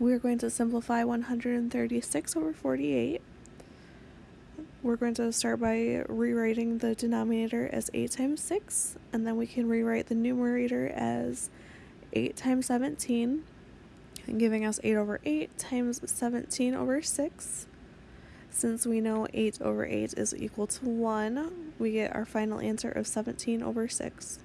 We're going to simplify 136 over 48. We're going to start by rewriting the denominator as 8 times 6, and then we can rewrite the numerator as 8 times 17, giving us 8 over 8 times 17 over 6. Since we know 8 over 8 is equal to 1, we get our final answer of 17 over 6.